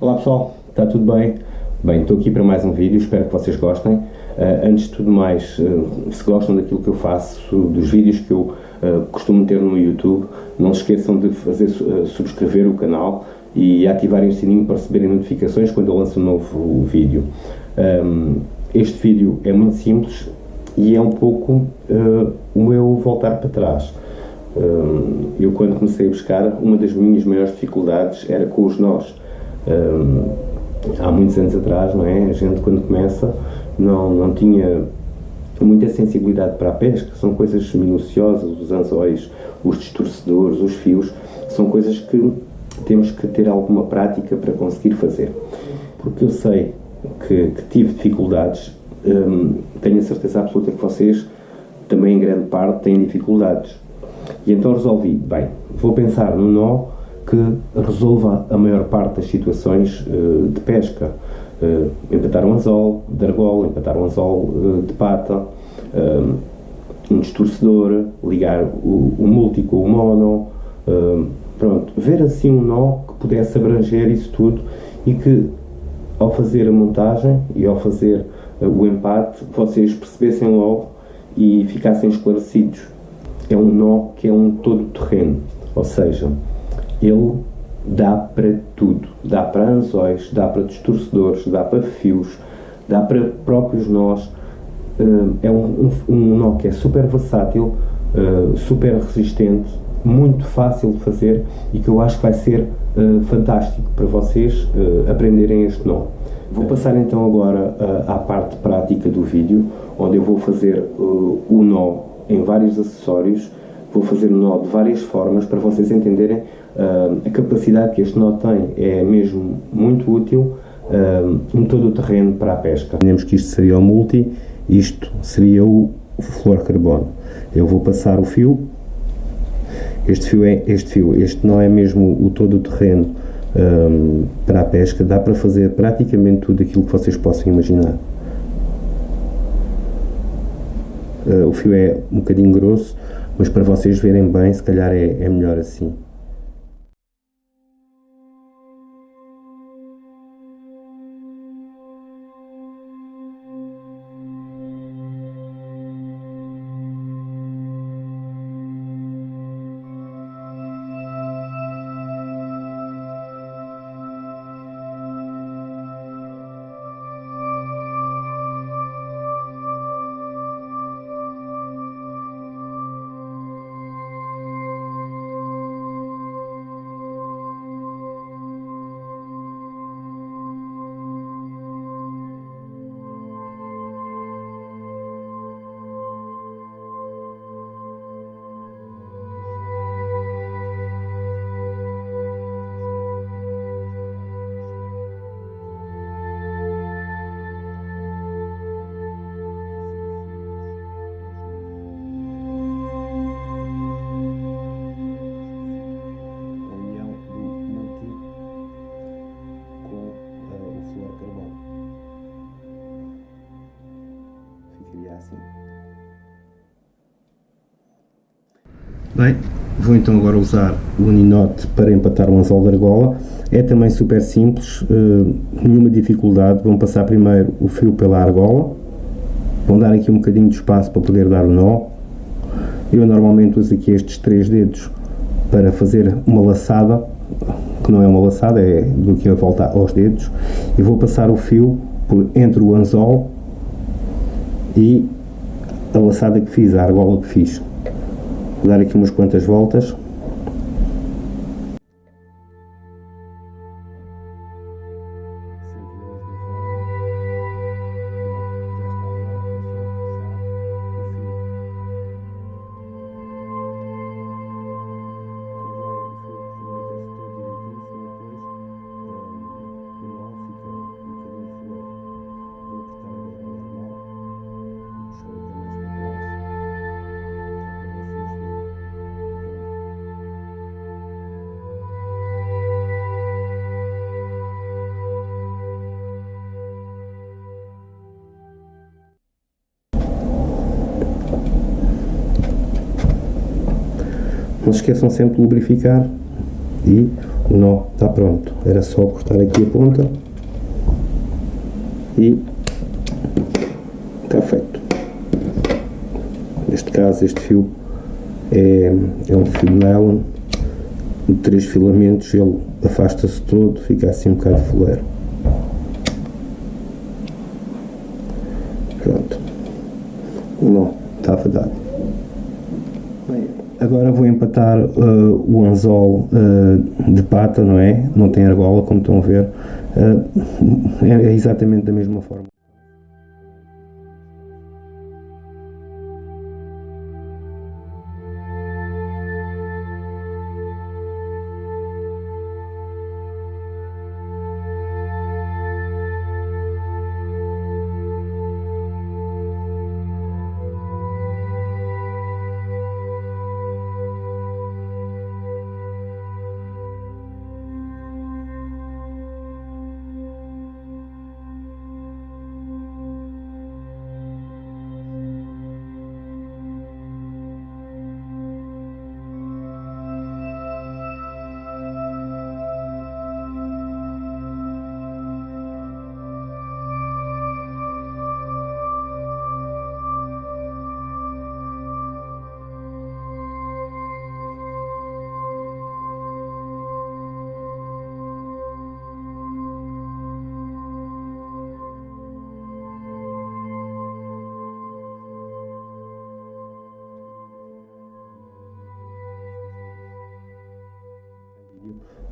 Olá pessoal, está tudo bem? Bem, estou aqui para mais um vídeo, espero que vocês gostem. Uh, antes de tudo mais, uh, se gostam daquilo que eu faço, dos vídeos que eu uh, costumo ter no YouTube, não se esqueçam de fazer subscrever o canal e ativarem o sininho para receberem notificações quando eu lanço um novo vídeo. Um, este vídeo é muito simples e é um pouco o meu voltar para trás. Um, eu quando comecei a buscar, uma das minhas maiores dificuldades era com os nós um, há muitos anos atrás, não é? A gente quando começa não, não tinha muita sensibilidade para a pesca, são coisas minuciosas, os anzóis, os distorcedores, os fios, são coisas que temos que ter alguma prática para conseguir fazer. Porque eu sei que, que tive dificuldades, hum, tenho a certeza absoluta que vocês também em grande parte têm dificuldades. E então resolvi, bem, vou pensar no nó que resolva a maior parte das situações uh, de pesca. Uh, empatar um anzol de argola, empatar um anzol uh, de pata, um distorcedor, ligar o, o multi com o mono, pronto, ver assim um nó que pudesse abranger isso tudo e que ao fazer a montagem e ao fazer o empate vocês percebessem logo e ficassem esclarecidos. É um nó que é um todo terreno, ou seja, ele dá para tudo. Dá para anzóis, dá para distorcedores, dá para fios, dá para próprios nós. Eh, é um, um, um nó que é super versátil, eh, super resistente, muito fácil de fazer e que eu acho que vai ser uh, fantástico para vocês aprenderem este nó. Vou passar então agora à parte prática do vídeo, onde eu vou fazer o nó em vários acessórios, vou fazer o nó de várias formas para vocês entenderem Uh, a capacidade que este nó tem é mesmo muito útil uh, em todo o terreno para a pesca. Imaginemos que isto seria o multi, isto seria o flor carbono. Eu vou passar o fio, este fio é este fio, este não é mesmo o todo o terreno um, para a pesca, dá para fazer praticamente tudo aquilo que vocês possam imaginar. Uh, o fio é um bocadinho grosso, mas para vocês verem bem, se calhar é, é melhor assim. Bem, vou então agora usar o uninote para empatar um anzol de argola. É também super simples, uh, nenhuma dificuldade. Vão passar primeiro o fio pela argola, vão dar aqui um bocadinho de espaço para poder dar o nó. Eu normalmente uso aqui estes três dedos para fazer uma laçada, que não é uma laçada, é do que a volta aos dedos, e vou passar o fio por entre o anzol e a laçada que fiz, a argola que fiz dar aqui umas quantas voltas Não se esqueçam sempre de lubrificar e o nó está pronto. Era só cortar aqui a ponta e está feito. Neste caso este fio é, é um fio nylon de três filamentos, ele afasta-se todo, fica assim um bocado fuleiro. Pronto. O nó estava dado. Agora vou empatar uh, o anzol uh, de pata, não é? Não tem argola, como estão a ver. Uh, é, é exatamente da mesma forma.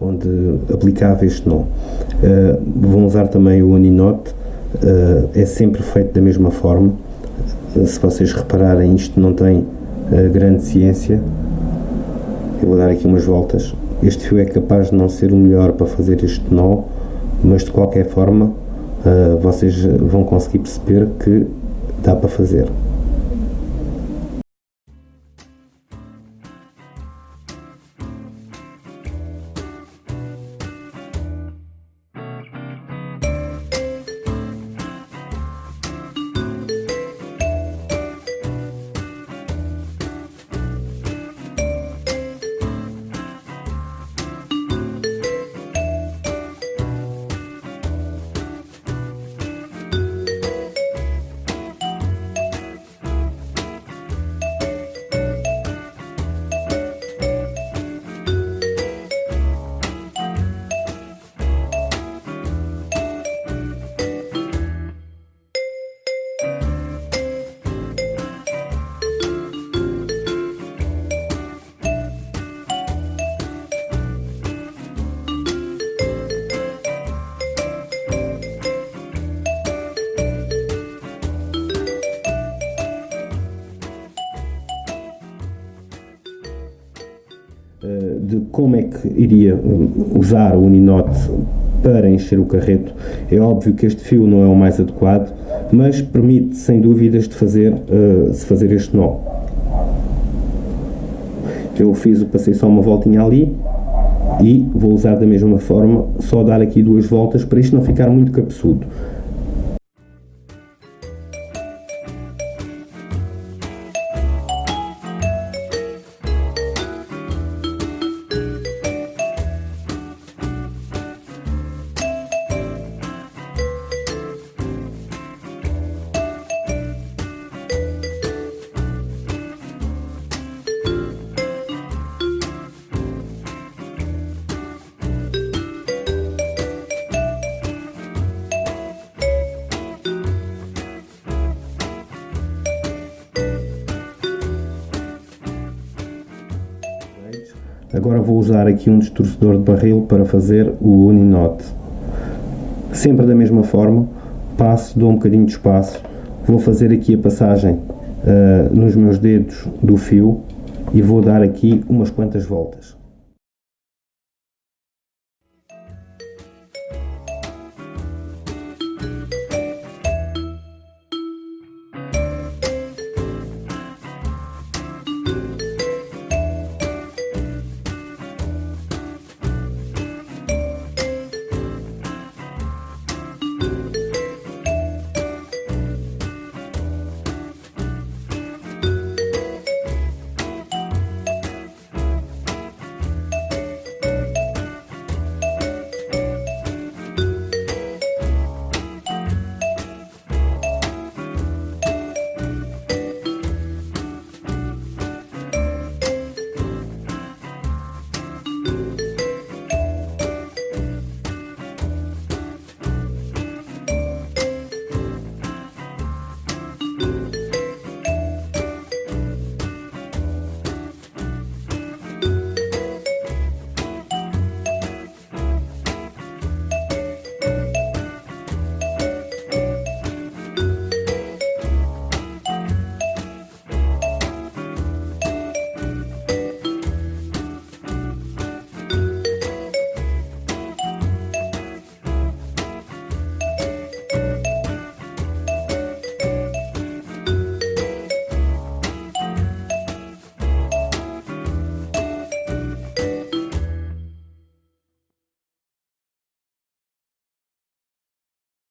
Onde aplicava este nó. Uh, vão usar também o Uninote, uh, é sempre feito da mesma forma. Uh, se vocês repararem, isto não tem grande ciência. Eu vou dar aqui umas voltas. Este fio é capaz de não ser o melhor para fazer este nó, mas de qualquer forma vocês vão conseguir perceber que dá para fazer. Como é que iria eh, usar o Uninote para encher o carreto. É óbvio que este fio não é o mais adequado, mas permite sem dúvidas de fazer, uh, se fazer este nó. Eu fiz, passei só uma voltinha ali e vou usar da mesma forma, só dar aqui duas voltas para isto não ficar muito cabeçudo. Agora vou usar aqui um distorcedor de barril para fazer o uninote. Sempre da mesma forma, passo, dou um bocadinho de espaço, vou fazer aqui a passagem uh, nos meus dedos do fio e vou dar aqui umas quantas voltas.